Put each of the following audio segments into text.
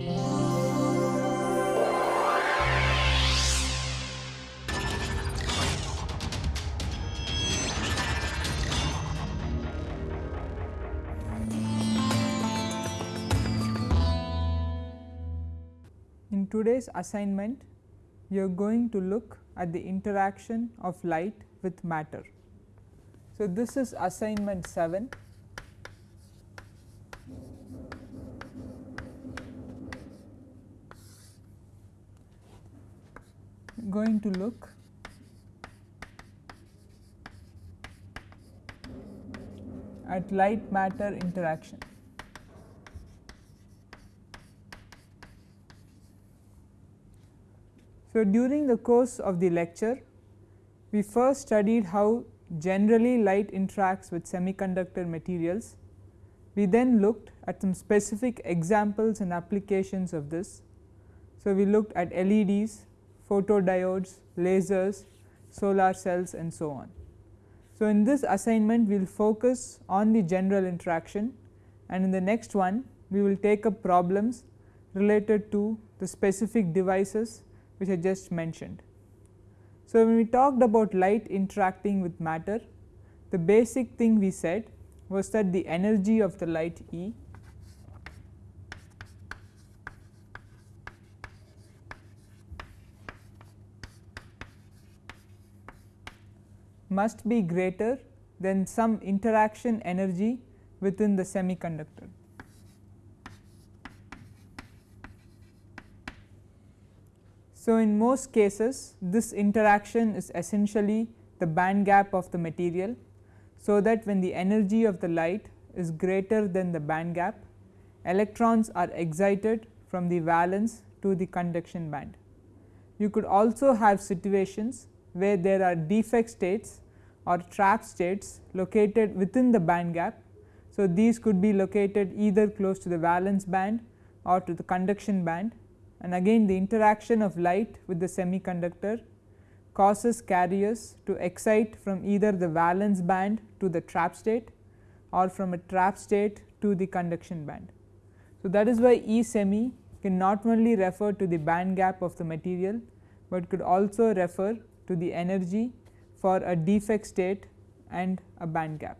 In today's assignment, you are going to look at the interaction of light with matter. So, this is assignment 7. Going to look at light matter interaction. So, during the course of the lecture, we first studied how generally light interacts with semiconductor materials. We then looked at some specific examples and applications of this. So, we looked at LEDs, photodiodes, lasers, solar cells and so on. So, in this assignment we will focus on the general interaction and in the next one we will take up problems related to the specific devices which I just mentioned. So, when we talked about light interacting with matter, the basic thing we said was that the energy of the light E must be greater than some interaction energy within the semiconductor. So, in most cases this interaction is essentially the band gap of the material. So, that when the energy of the light is greater than the band gap electrons are excited from the valence to the conduction band. You could also have situations where there are defect states or trap states located within the band gap. So, these could be located either close to the valence band or to the conduction band and again the interaction of light with the semiconductor causes carriers to excite from either the valence band to the trap state or from a trap state to the conduction band. So, that is why E semi can not only refer to the band gap of the material, but could also refer to the energy for a defect state and a band gap.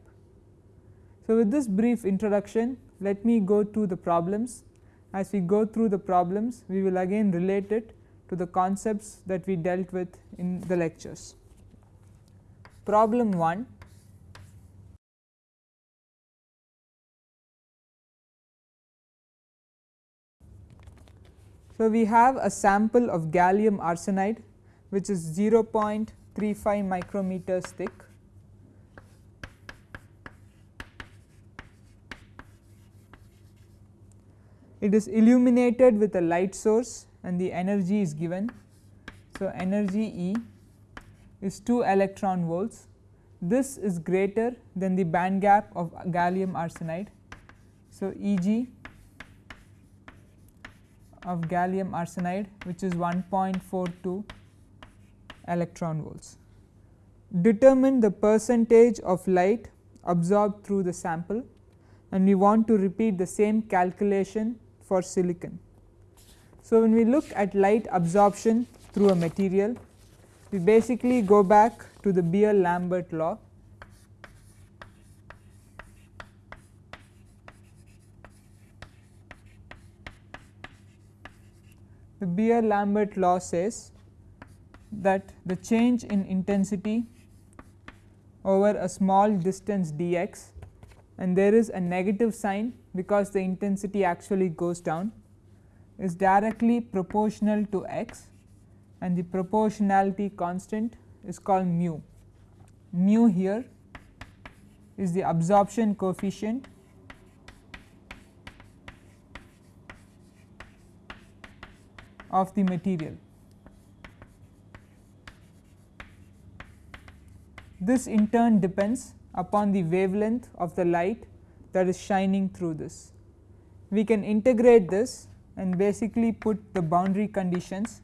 So, with this brief introduction let me go to the problems as we go through the problems we will again relate it to the concepts that we dealt with in the lectures. Problem 1 So, we have a sample of gallium arsenide which is 0.35 micrometers thick it is illuminated with a light source and the energy is given. So, energy E is 2 electron volts this is greater than the band gap of gallium arsenide. So, E g of gallium arsenide which is 1.42 electron volts. Determine the percentage of light absorbed through the sample and we want to repeat the same calculation for silicon. So, when we look at light absorption through a material we basically go back to the Beer Lambert law the Beer Lambert law says that the change in intensity over a small distance dx and there is a negative sign because the intensity actually goes down is directly proportional to x and the proportionality constant is called mu. Mu here is the absorption coefficient of the material. This in turn depends upon the wavelength of the light that is shining through this. We can integrate this and basically put the boundary conditions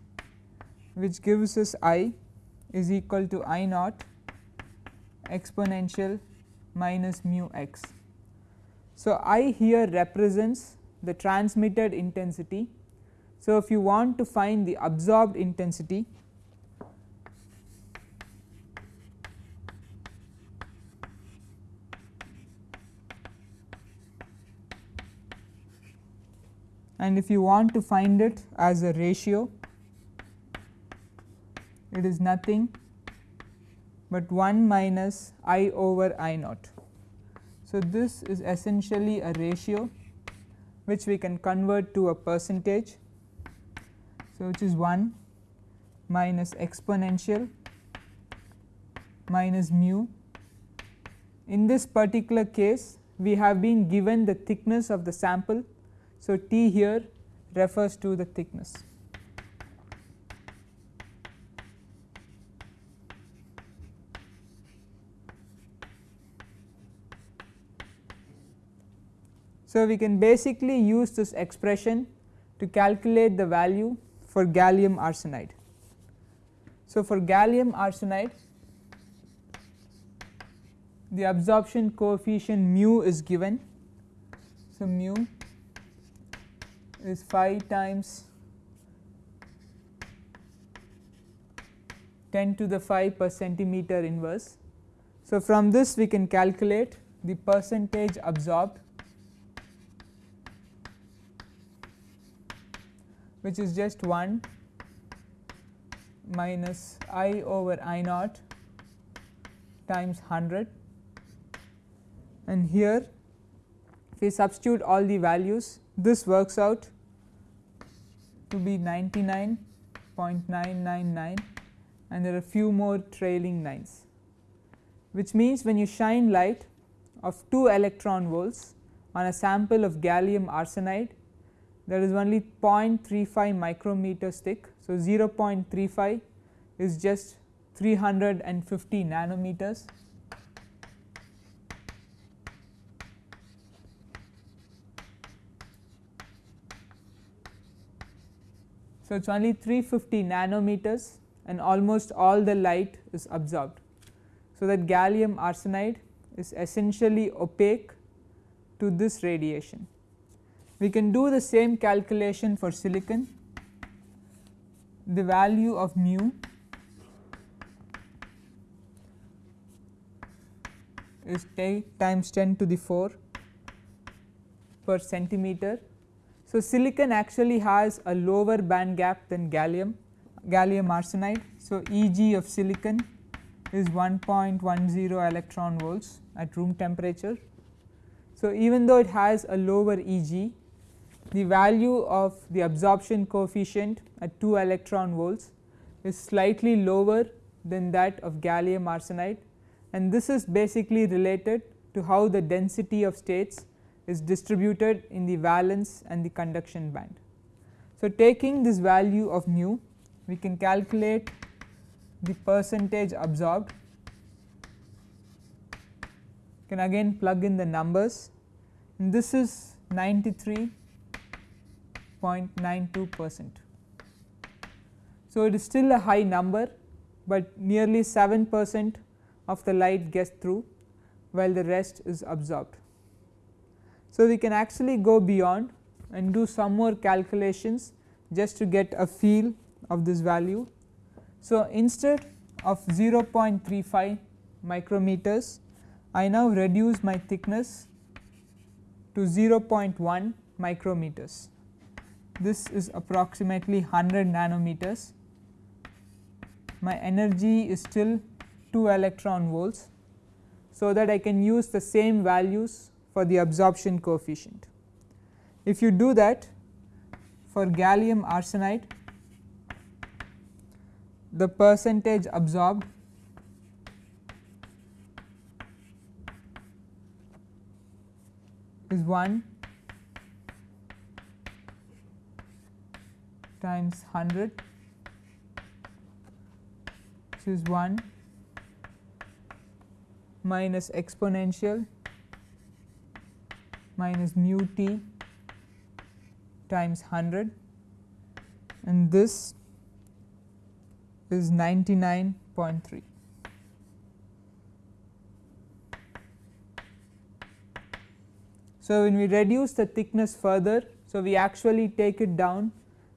which gives us i is equal to i naught exponential minus mu x. So, i here represents the transmitted intensity. So, if you want to find the absorbed intensity and if you want to find it as a ratio it is nothing but 1 minus i over i naught. So, this is essentially a ratio which we can convert to a percentage. So, which is 1 minus exponential minus mu. In this particular case we have been given the thickness of the sample. So, T here refers to the thickness. So, we can basically use this expression to calculate the value for gallium arsenide. So, for gallium arsenide the absorption coefficient mu is given. So, mu is 5 times 10 to the 5 per centimeter inverse. So, from this we can calculate the percentage absorbed which is just 1 minus i over i naught times 100 and here if we substitute all the values this works out to be 99.999 and there are few more trailing 9s which means when you shine light of 2 electron volts on a sample of gallium arsenide there is only 0.35 micrometers thick. So, 0.35 is just 350 nanometers. So, it is only 350 nanometers and almost all the light is absorbed. So, that gallium arsenide is essentially opaque to this radiation. We can do the same calculation for silicon. The value of mu is times 10 to the 4 per centimeter. So, silicon actually has a lower band gap than gallium, gallium arsenide. So, Eg of silicon is 1.10 electron volts at room temperature. So, even though it has a lower Eg, the value of the absorption coefficient at 2 electron volts is slightly lower than that of gallium arsenide and this is basically related to how the density of states is distributed in the valence and the conduction band. So, taking this value of mu we can calculate the percentage absorbed can again plug in the numbers and this is 93.92 percent. So, it is still a high number, but nearly 7 percent of the light gets through while the rest is absorbed. So, we can actually go beyond and do some more calculations just to get a feel of this value. So, instead of 0.35 micrometers I now reduce my thickness to 0.1 micrometers this is approximately 100 nanometers. My energy is still 2 electron volts. So, that I can use the same values for the absorption coefficient. If you do that for gallium arsenide the percentage absorbed is 1 times 100 which is 1 minus exponential minus mu t times 100 and this is 99.3. So, when we reduce the thickness further, so we actually take it down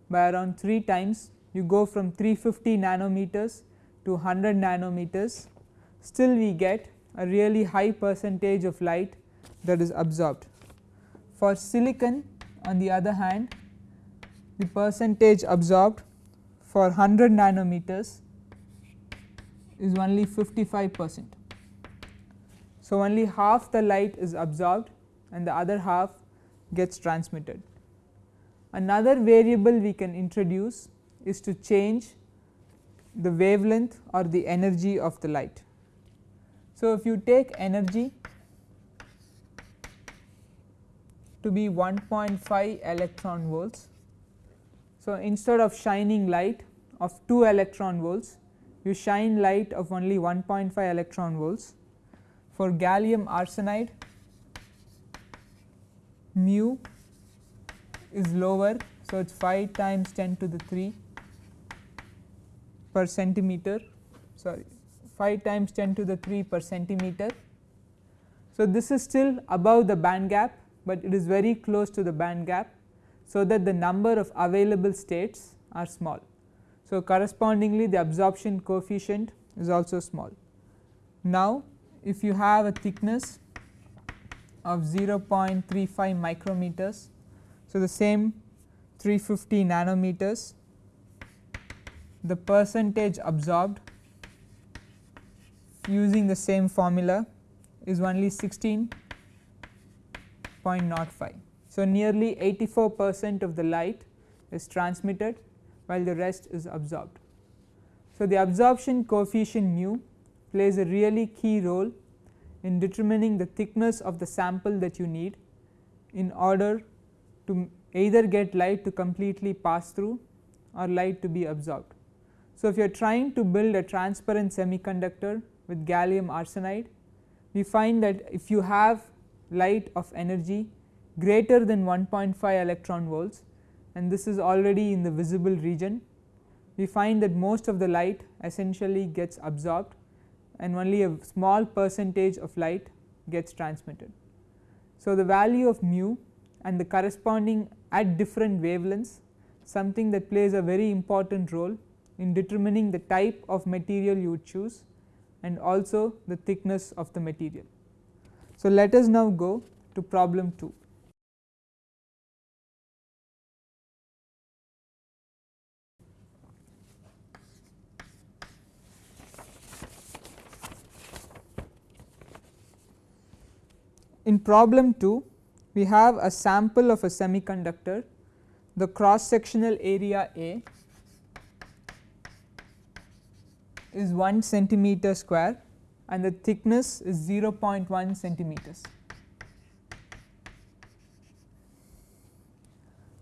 by around 3 times you go from 350 nanometers to 100 nanometers still we get a really high percentage of light that is absorbed. For silicon on the other hand the percentage absorbed for 100 nanometers is only 55 percent. So, only half the light is absorbed and the other half gets transmitted. Another variable we can introduce is to change the wavelength or the energy of the light. So, if you take energy to be 1.5 electron volts. So, instead of shining light of 2 electron volts you shine light of only 1.5 electron volts. For gallium arsenide mu is lower. So, it is 5 times 10 to the 3 per centimeter sorry 5 times 10 to the 3 per centimeter. So, this is still above the band gap, but it is very close to the band gap. So, that the number of available states are small. So, correspondingly the absorption coefficient is also small. Now, if you have a thickness of 0.35 micrometers so, the same 350 nanometers the percentage absorbed using the same formula is only 16.05. So, nearly 84 percent of the light is transmitted while the rest is absorbed. So, the absorption coefficient mu plays a really key role in determining the thickness of the sample that you need in order to either get light to completely pass through or light to be absorbed. So, if you are trying to build a transparent semiconductor with gallium arsenide, we find that if you have light of energy greater than 1.5 electron volts and this is already in the visible region, we find that most of the light essentially gets absorbed and only a small percentage of light gets transmitted. So, the value of mu and the corresponding at different wavelengths something that plays a very important role in determining the type of material you would choose and also the thickness of the material. So, let us now go to problem 2. In problem 2 we have a sample of a semiconductor the cross sectional area A is 1 centimeter square and the thickness is 0.1 centimeters.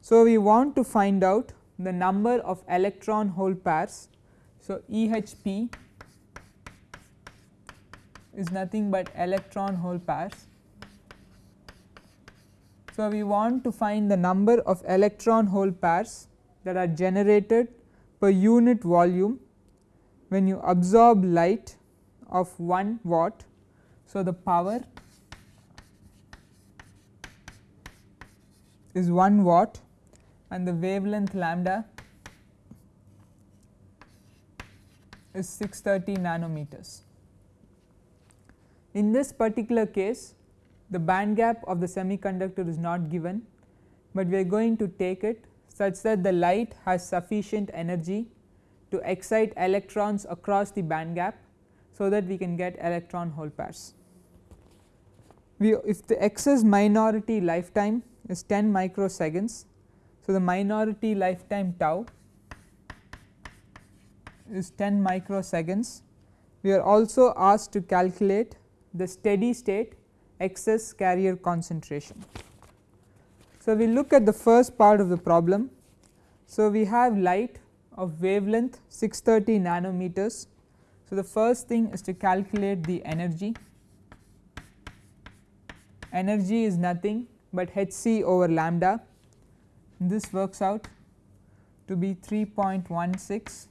So, we want to find out the number of electron hole pairs. So, EHP is nothing but electron hole pairs so, we want to find the number of electron hole pairs that are generated per unit volume when you absorb light of 1 watt. So, the power is 1 watt and the wavelength lambda is 630 nanometers. In this particular case the band gap of the semiconductor is not given, but we are going to take it such that the light has sufficient energy to excite electrons across the band gap. So, that we can get electron hole pairs. We if the excess minority lifetime is 10 microseconds. So, the minority lifetime tau is 10 microseconds. We are also asked to calculate the steady state excess carrier concentration. So, we look at the first part of the problem. So, we have light of wavelength 630 nanometers. So, the first thing is to calculate the energy. Energy is nothing but h c over lambda. This works out to be 3.16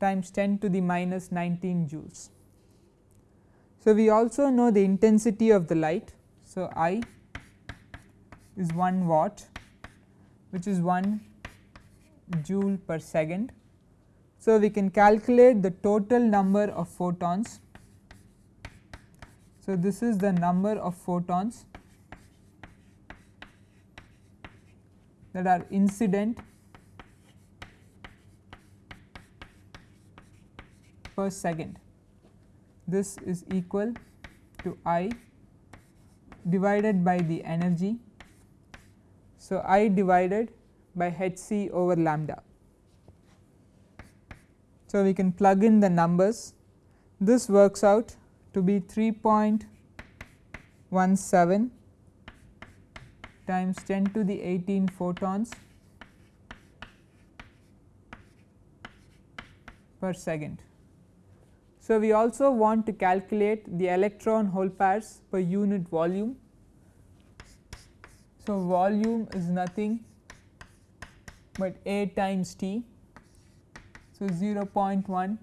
times 10 to the minus 19 joules. So, we also know the intensity of the light. So, I is 1 watt which is 1 joule per second. So, we can calculate the total number of photons. So, this is the number of photons that are incident per second. This is equal to I divided by the energy. So, I divided by h c over lambda. So, we can plug in the numbers this works out to be 3.17 times 10 to the 18 photons per second. So, we also want to calculate the electron hole pairs per unit volume. So, volume is nothing but A times T. So, 0.1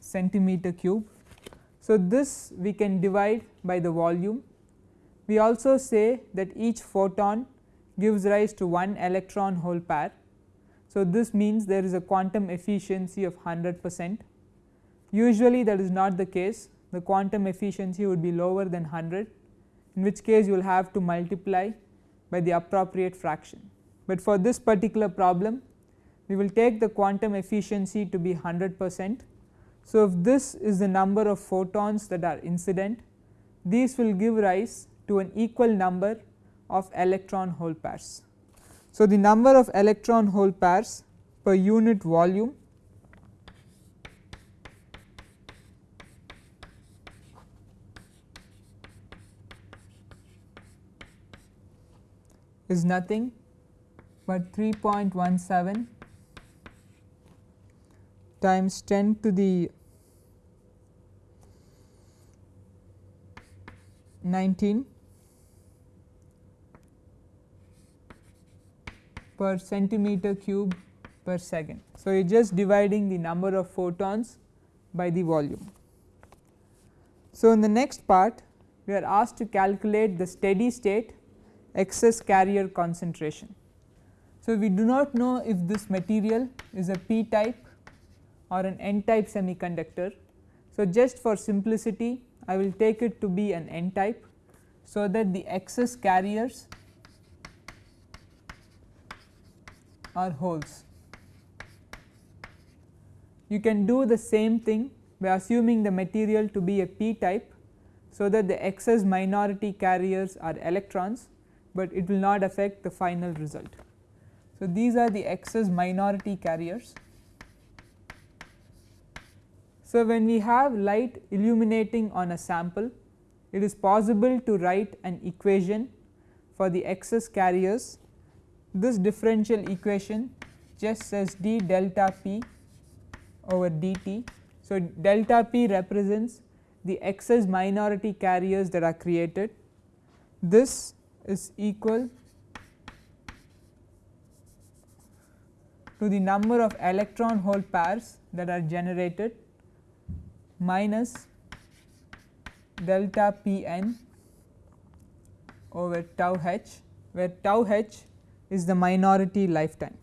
centimeter cube. So, this we can divide by the volume we also say that each photon gives rise to one electron hole pair. So, this means there is a quantum efficiency of 100 percent. Usually that is not the case the quantum efficiency would be lower than 100 in which case you will have to multiply by the appropriate fraction. But for this particular problem we will take the quantum efficiency to be 100 percent. So, if this is the number of photons that are incident these will give rise to an equal number of electron hole pairs. So, the number of electron hole pairs per unit volume is nothing but 3.17 times 10 to the 19 per centimeter cube per second. So, you are just dividing the number of photons by the volume. So, in the next part we are asked to calculate the steady state excess carrier concentration. So, we do not know if this material is a p type or an n type semiconductor. So, just for simplicity I will take it to be an n type. So, that the excess carriers are holes. You can do the same thing by assuming the material to be a p type. So, that the excess minority carriers are electrons, but it will not affect the final result. So, these are the excess minority carriers. So, when we have light illuminating on a sample, it is possible to write an equation for the excess carriers this differential equation just says d delta p over dt. So, delta p represents the excess minority carriers that are created. This is equal to the number of electron hole pairs that are generated minus delta p n over tau h where tau h is the minority lifetime.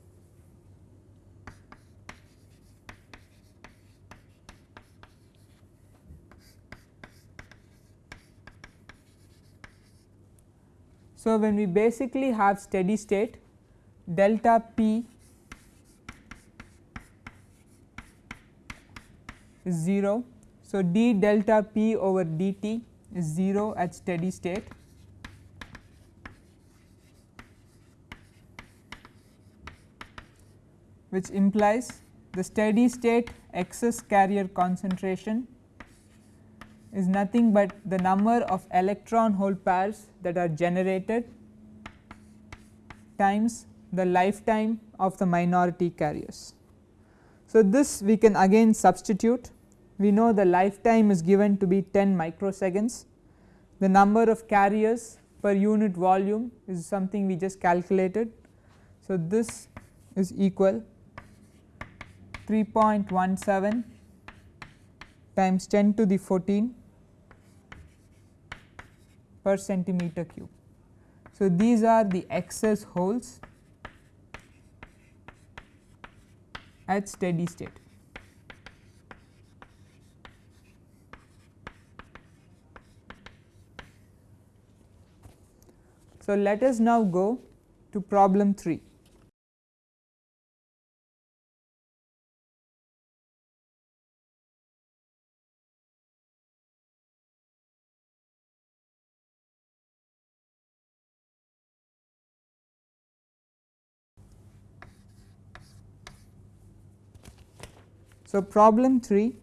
So, when we basically have steady state delta p is 0. So, d delta p over dt is 0 at steady state which implies the steady state excess carrier concentration is nothing but the number of electron hole pairs that are generated times the lifetime of the minority carriers. So, this we can again substitute we know the lifetime is given to be 10 microseconds the number of carriers per unit volume is something we just calculated. So, this is equal 3.17 times 10 to the 14 per centimeter cube. So, these are the excess holes at steady state. So, let us now go to problem 3. So, problem 3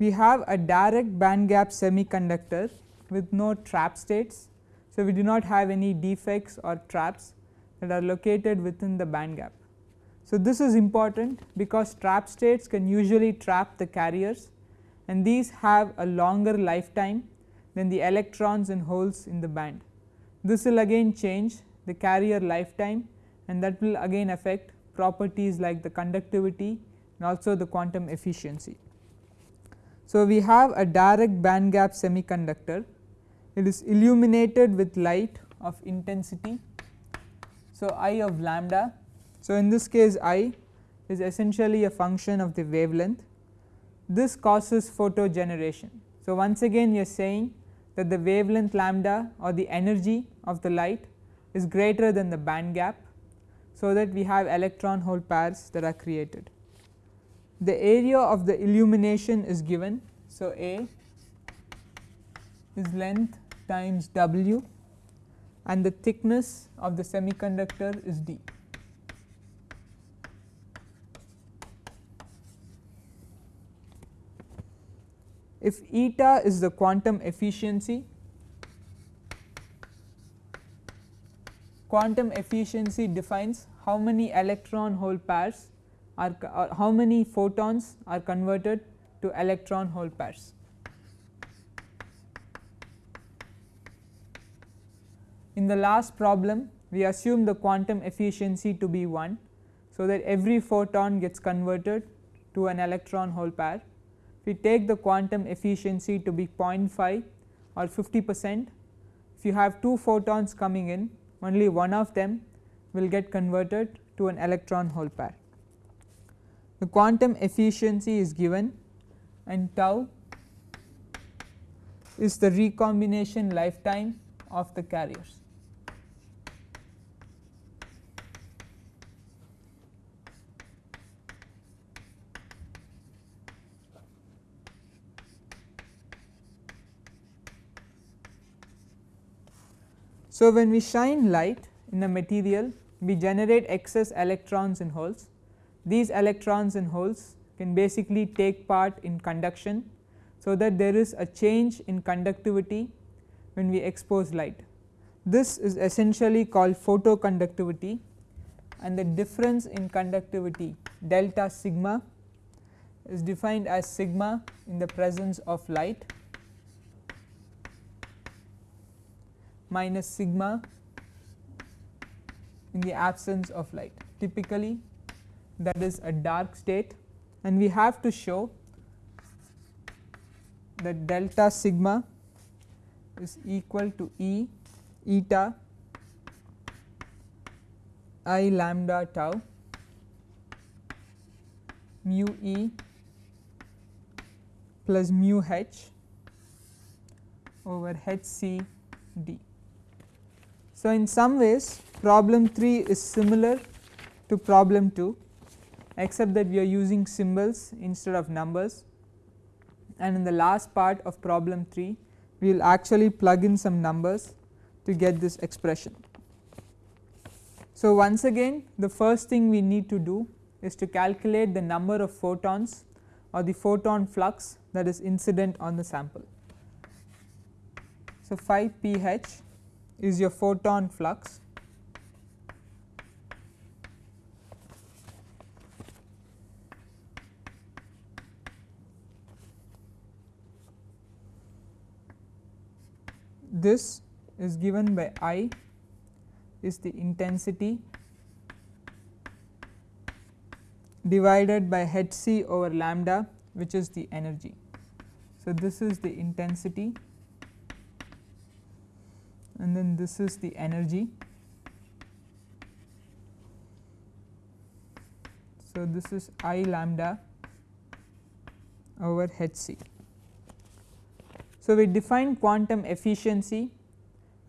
we have a direct band gap semiconductor with no trap states. So, we do not have any defects or traps that are located within the band gap. So, this is important because trap states can usually trap the carriers and these have a longer lifetime than the electrons and holes in the band. This will again change the carrier lifetime and that will again affect properties like the conductivity and also the quantum efficiency. So, we have a direct band gap semiconductor it is illuminated with light of intensity. So, I of lambda. So, in this case I is essentially a function of the wavelength this causes photo generation. So, once again you are saying that the wavelength lambda or the energy of the light is greater than the band gap. So, that we have electron hole pairs that are created the area of the illumination is given. So, A is length times W and the thickness of the semiconductor is D. If eta is the quantum efficiency, quantum efficiency defines how many electron hole pairs are how many photons are converted to electron hole pairs. In the last problem we assume the quantum efficiency to be 1. So, that every photon gets converted to an electron hole pair. If we take the quantum efficiency to be 0.5 or 50 percent, if you have 2 photons coming in only one of them will get converted to an electron hole pair the quantum efficiency is given and tau is the recombination lifetime of the carriers. So, when we shine light in a material we generate excess electrons and holes these electrons and holes can basically take part in conduction. So, that there is a change in conductivity when we expose light. This is essentially called photoconductivity and the difference in conductivity delta sigma is defined as sigma in the presence of light minus sigma in the absence of light. Typically that is a dark state and we have to show that delta sigma is equal to E eta i lambda tau mu E plus mu h over h c d. So, in some ways problem 3 is similar to problem 2 except that we are using symbols instead of numbers and in the last part of problem 3 we will actually plug in some numbers to get this expression. So, once again the first thing we need to do is to calculate the number of photons or the photon flux that is incident on the sample. So, phi ph is your photon flux this is given by I is the intensity divided by h c over lambda which is the energy. So, this is the intensity and then this is the energy. So, this is I lambda over h c. So, we define quantum efficiency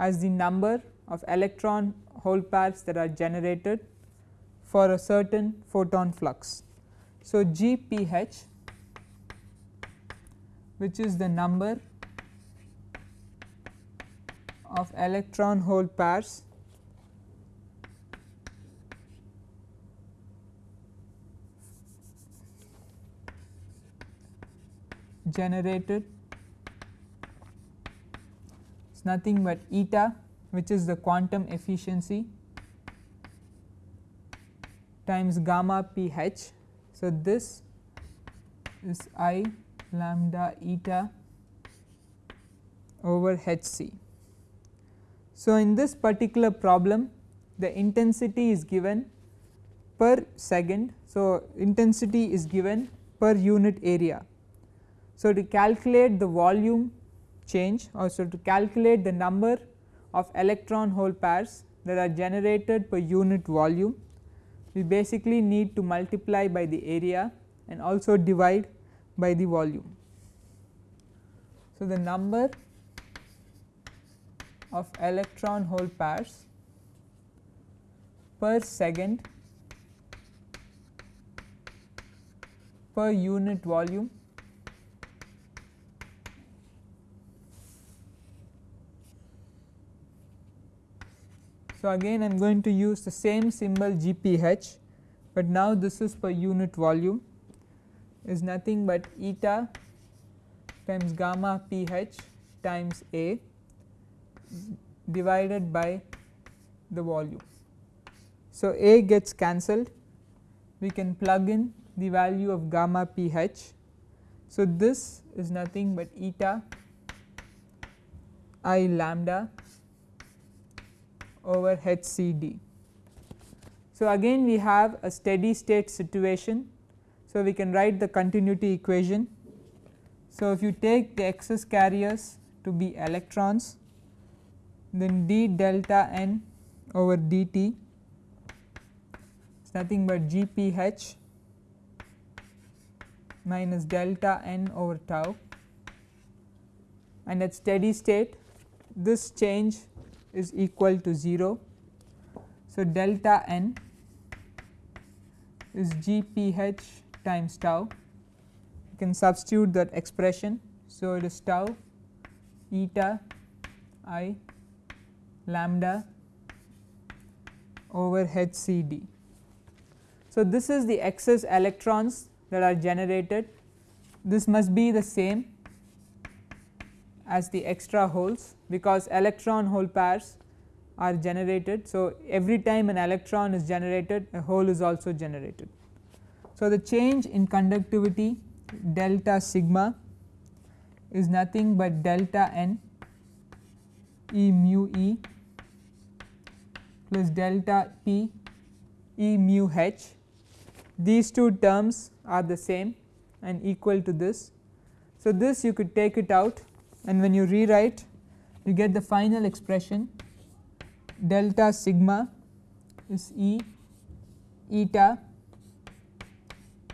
as the number of electron hole pairs that are generated for a certain photon flux. So, G p h which is the number of electron hole pairs generated is nothing but eta which is the quantum efficiency times gamma p h. So, this is I lambda eta over h c. So, in this particular problem the intensity is given per second. So, intensity is given per unit area. So, to calculate the volume change or so to calculate the number of electron hole pairs that are generated per unit volume we basically need to multiply by the area and also divide by the volume. So, the number of electron hole pairs per second per unit volume. So, again I am going to use the same symbol GPH, but now this is per unit volume. Is nothing but eta times gamma pH times A divided by the volume. So, A gets cancelled we can plug in the value of gamma pH. So, this is nothing but eta i lambda over HCD. So, again we have a steady state situation. So, we can write the continuity equation. So, if you take the excess carriers to be electrons then d delta n over dt is nothing but g p h minus delta n over tau and at steady state this change is equal to 0. So, delta n is g p h times tau you can substitute that expression. So, it is tau eta i lambda over h c d. So, this is the excess electrons that are generated this must be the same as the extra holes because electron hole pairs are generated. So, every time an electron is generated a hole is also generated. So, the change in conductivity delta sigma is nothing but delta n E mu E plus delta P E mu H. These two terms are the same and equal to this. So, this you could take it out and when you rewrite you get the final expression delta sigma is E eta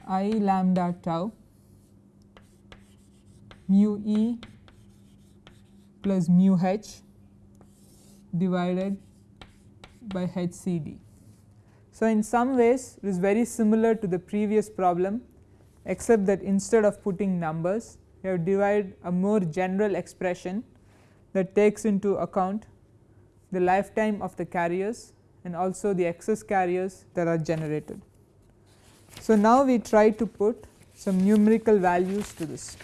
i lambda tau mu E plus mu h divided by HCD. So, in some ways it is very similar to the previous problem except that instead of putting numbers we have derived a more general expression that takes into account the lifetime of the carriers and also the excess carriers that are generated. So, now we try to put some numerical values to this.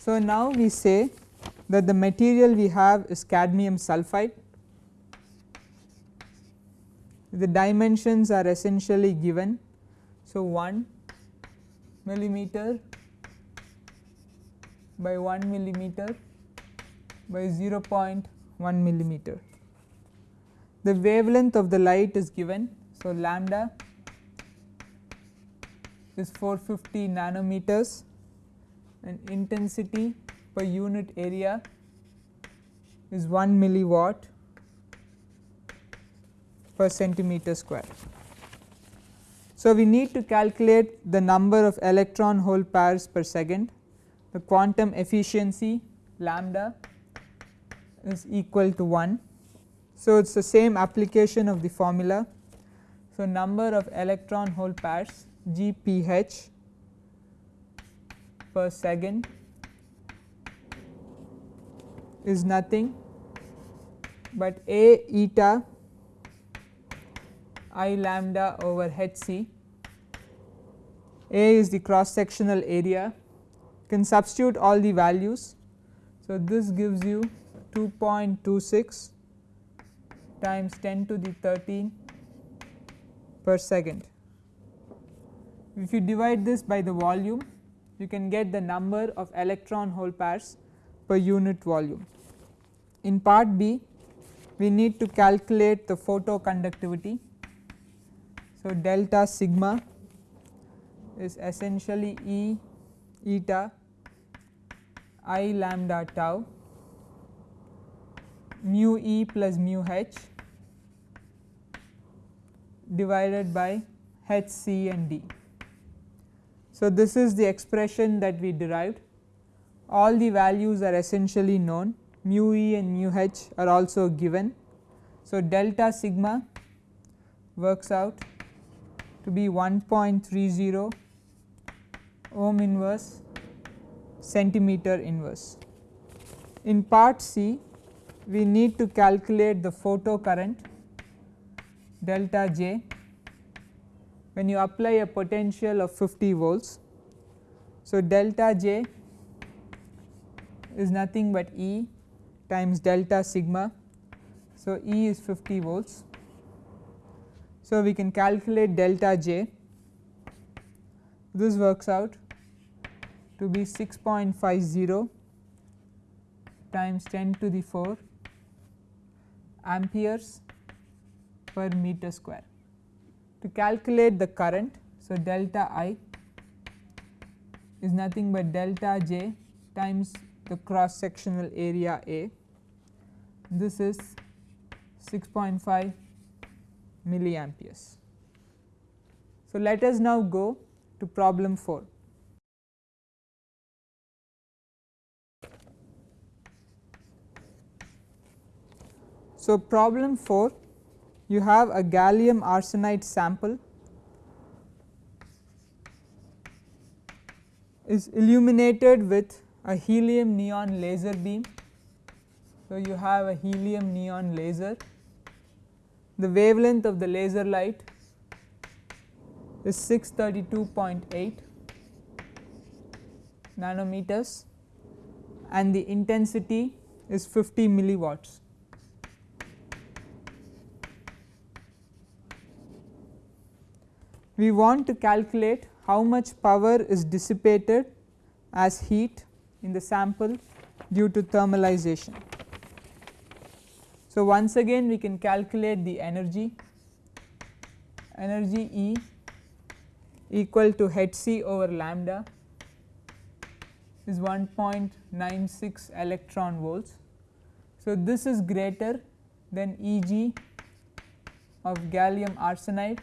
So, now we say that the material we have is cadmium sulphide. The dimensions are essentially given. So, 1 millimeter by 1 millimeter by 0.1 millimeter. The wavelength of the light is given. So, lambda is 450 nanometers and intensity per unit area is 1 milliwatt per centimeter square. So, we need to calculate the number of electron hole pairs per second, the quantum efficiency lambda is equal to 1. So, it is the same application of the formula. So, number of electron hole pairs GPH per second is nothing but A eta I lambda over h c. A is the cross sectional area can substitute all the values. So, this gives you 2.26 times 10 to the 13 per second. If you divide this by the volume you can get the number of electron hole pairs per unit volume. In part B we need to calculate the photoconductivity so, delta sigma is essentially E eta i lambda tau mu E plus mu h divided by h c and d. So, this is the expression that we derived all the values are essentially known mu E and mu h are also given. So, delta sigma works out to be 1.30 ohm inverse centimeter inverse. In part C we need to calculate the photo current delta J when you apply a potential of 50 volts. So, delta J is nothing but E times delta sigma. So, E is 50 volts so, we can calculate delta j this works out to be 6.50 times 10 to the 4 amperes per meter square. To calculate the current, so delta I is nothing but delta j times the cross sectional area A. This is 6.5 milliamperes. So, let us now go to problem 4. So, problem 4 you have a gallium arsenide sample is illuminated with a helium neon laser beam. So, you have a helium neon laser the wavelength of the laser light is 632.8 nanometers and the intensity is 50 milliwatts. We want to calculate how much power is dissipated as heat in the sample due to thermalization. So, once again we can calculate the energy energy E equal to h c over lambda is 1.96 electron volts. So, this is greater than E g of gallium arsenide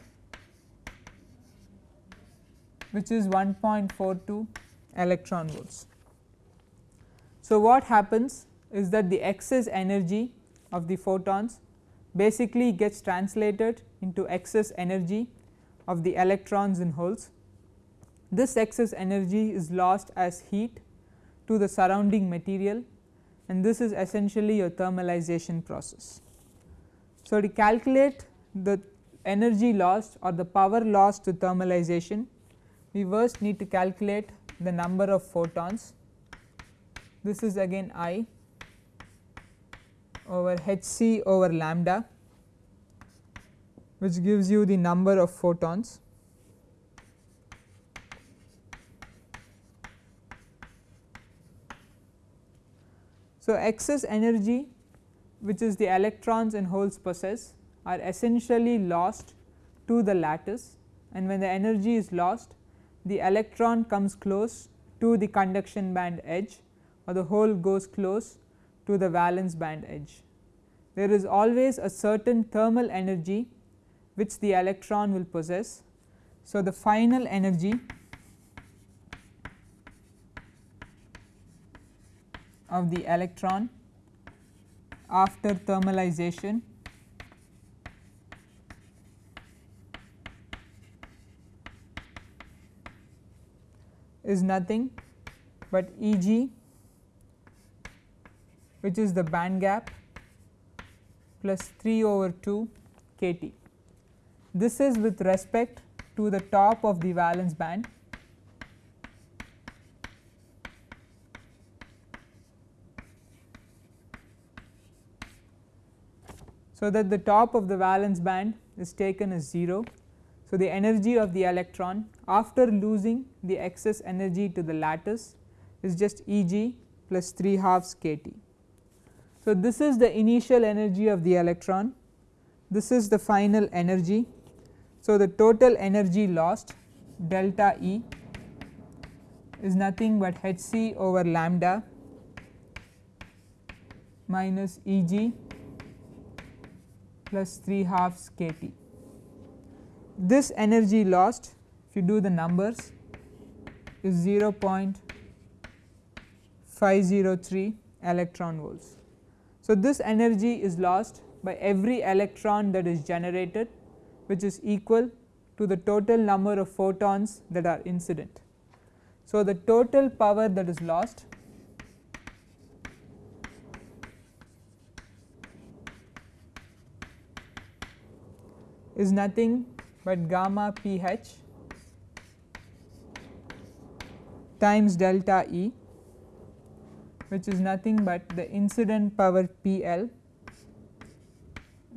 which is 1.42 electron volts. So, what happens is that the excess energy of the photons basically gets translated into excess energy of the electrons in holes. This excess energy is lost as heat to the surrounding material and this is essentially a thermalization process. So, to calculate the energy lost or the power lost to thermalization, we first need to calculate the number of photons. This is again I over h c over lambda which gives you the number of photons. So, excess energy which is the electrons and holes possess are essentially lost to the lattice and when the energy is lost the electron comes close to the conduction band edge or the hole goes close to the valence band edge. There is always a certain thermal energy which the electron will possess. So, the final energy of the electron after thermalization is nothing but E g which is the band gap plus 3 over 2 k T. This is with respect to the top of the valence band so that the top of the valence band is taken as 0. So, the energy of the electron after losing the excess energy to the lattice is just E g plus 3 halves k T. So, this is the initial energy of the electron, this is the final energy. So, the total energy lost delta E is nothing but h c over lambda minus E g plus 3 halves k T. This energy lost if you do the numbers is 0.503 electron volts. So, this energy is lost by every electron that is generated which is equal to the total number of photons that are incident. So, the total power that is lost is nothing but gamma p h times delta E which is nothing but the incident power P L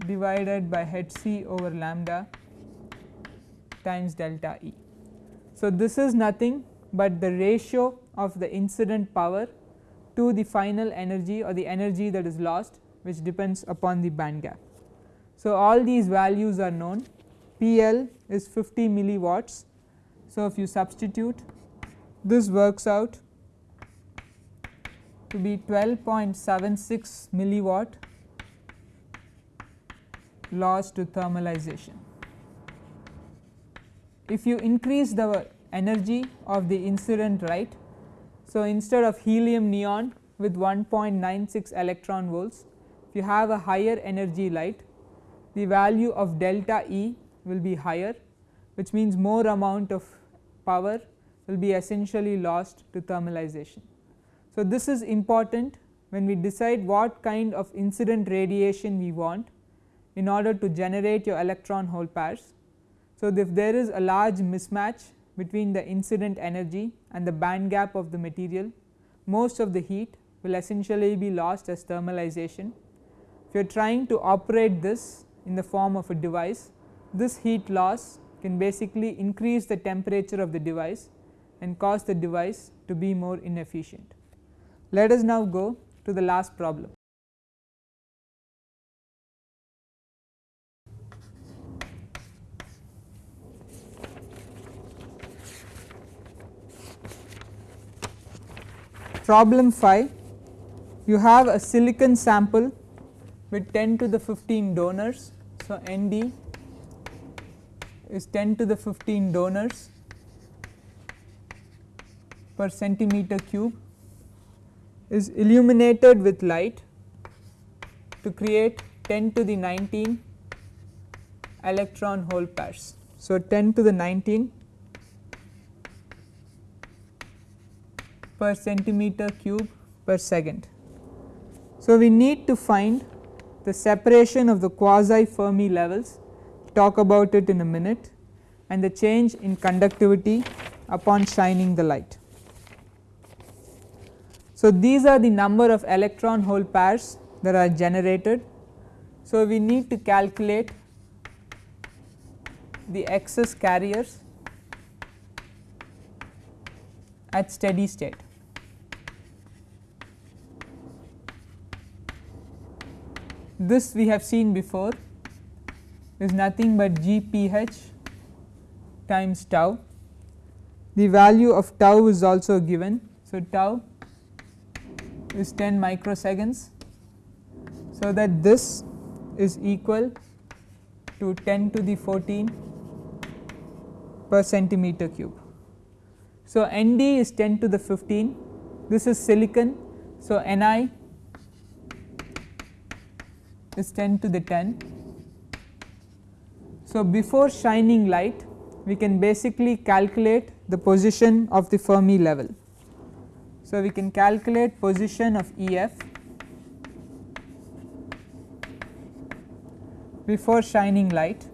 divided by h c over lambda times delta E. So, this is nothing but the ratio of the incident power to the final energy or the energy that is lost which depends upon the band gap. So, all these values are known P L is 50 milliwatts. So, if you substitute this works out to be 12.76 milliwatt loss to thermalization. If you increase the energy of the incident right, so instead of helium neon with 1.96 electron volts, if you have a higher energy light the value of delta E will be higher which means more amount of power will be essentially lost to thermalization. So, this is important when we decide what kind of incident radiation we want in order to generate your electron hole pairs. So, if there is a large mismatch between the incident energy and the band gap of the material, most of the heat will essentially be lost as thermalization. If you are trying to operate this in the form of a device. This heat loss can basically increase the temperature of the device and cause the device to be more inefficient. Let us now go to the last problem. Problem 5 you have a silicon sample with 10 to the 15 donors. So, N d is 10 to the 15 donors per centimeter cube is illuminated with light to create 10 to the 19 electron hole pairs. So, 10 to the 19 per centimeter cube per second. So, we need to find the separation of the quasi Fermi levels talk about it in a minute and the change in conductivity upon shining the light. So, these are the number of electron hole pairs that are generated. So, we need to calculate the excess carriers at steady state. this we have seen before is nothing but g p h times tau the value of tau is also given. So, tau is 10 microseconds. So, that this is equal to 10 to the 14 per centimeter cube. So, Nd is 10 to the 15 this is silicon. So, Ni is 10 to the 10. So, before shining light we can basically calculate the position of the Fermi level. So, we can calculate position of EF before shining light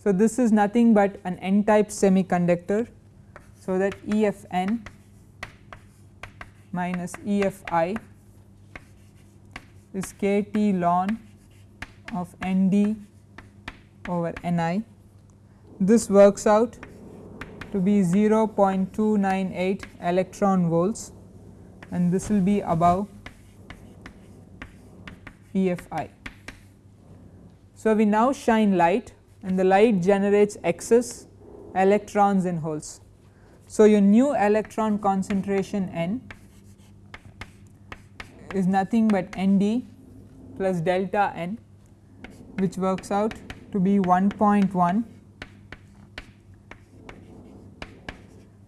So, this is nothing but an n type semiconductor. So, that EFN minus EFI is kT ln of Nd over Ni. This works out to be 0.298 electron volts and this will be above EFI. So, we now shine light and the light generates excess electrons and holes. So, your new electron concentration n is nothing but Nd plus delta n which works out to be 1.1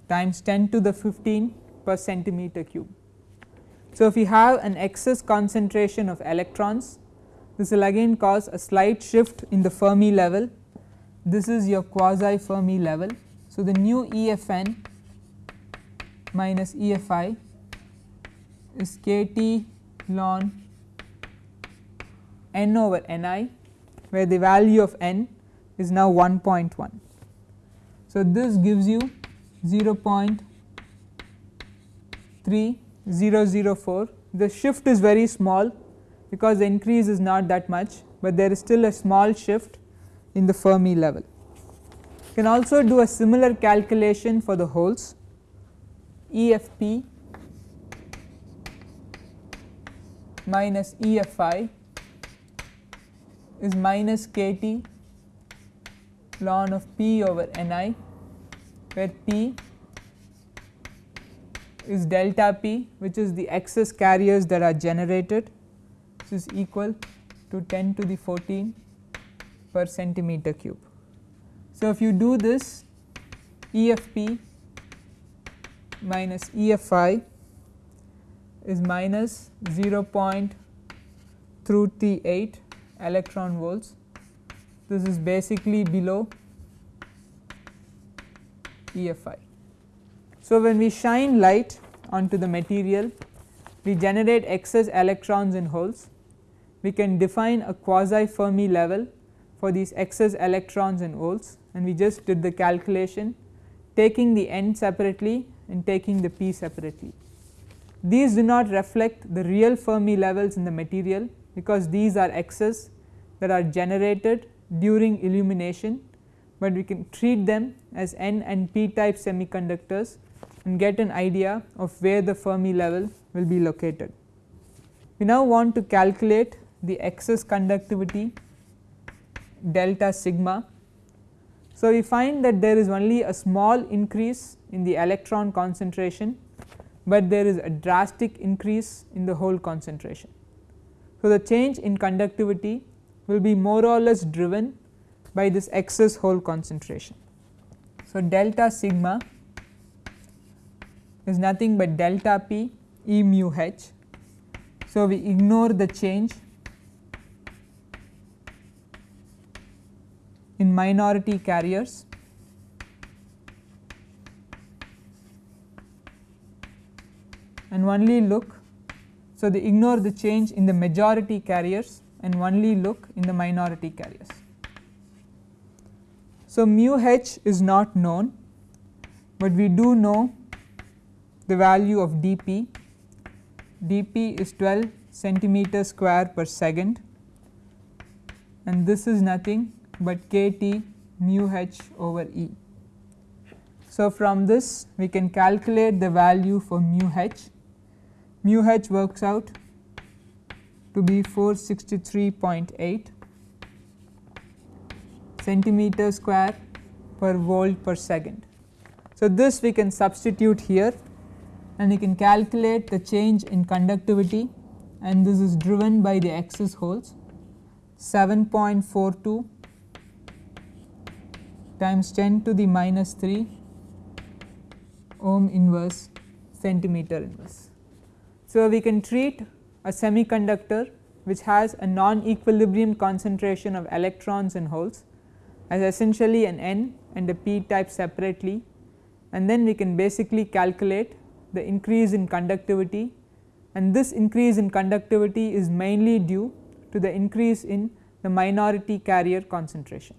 times 10 to the 15 per centimeter cube. So, if you have an excess concentration of electrons this will again cause a slight shift in the Fermi level this is your quasi Fermi level. So, the new EFN minus EFI is kT ln n over Ni where the value of n is now 1.1. So, this gives you 0.3004 the shift is very small because the increase is not that much, but there is still a small shift in the Fermi level. You can also do a similar calculation for the holes EFP minus EFI is minus kT ln of P over Ni where P is delta P which is the excess carriers that are generated which is equal to 10 to the 14 per centimeter cube. So, if you do this EFP minus EFI is minus 0.38 electron volts. This is basically below EFI. So, when we shine light onto the material we generate excess electrons and holes. We can define a quasi Fermi level for these excess electrons and holes and we just did the calculation taking the n separately and taking the p separately. These do not reflect the real Fermi levels in the material because these are excess that are generated during illumination, but we can treat them as n and p type semiconductors and get an idea of where the Fermi level will be located. We now want to calculate the excess conductivity delta sigma. So, we find that there is only a small increase in the electron concentration, but there is a drastic increase in the hole concentration. So, the change in conductivity will be more or less driven by this excess hole concentration. So, delta sigma is nothing but delta p E mu h. So, we ignore the change in minority carriers and only look. So, they ignore the change in the majority carriers and only look in the minority carriers. So, mu h is not known, but we do know the value of dP. dP is 12 centimeter square per second and this is nothing but kT mu h over E. So, from this we can calculate the value for mu h, mu h works out to be 463.8 centimeter square per volt per second. So, this we can substitute here and we can calculate the change in conductivity and this is driven by the excess holes 7.42 times 10 to the minus 3 ohm inverse centimeter inverse. So, we can treat a semiconductor which has a non equilibrium concentration of electrons and holes as essentially an n and a p type separately and then we can basically calculate the increase in conductivity and this increase in conductivity is mainly due to the increase in the minority carrier concentration.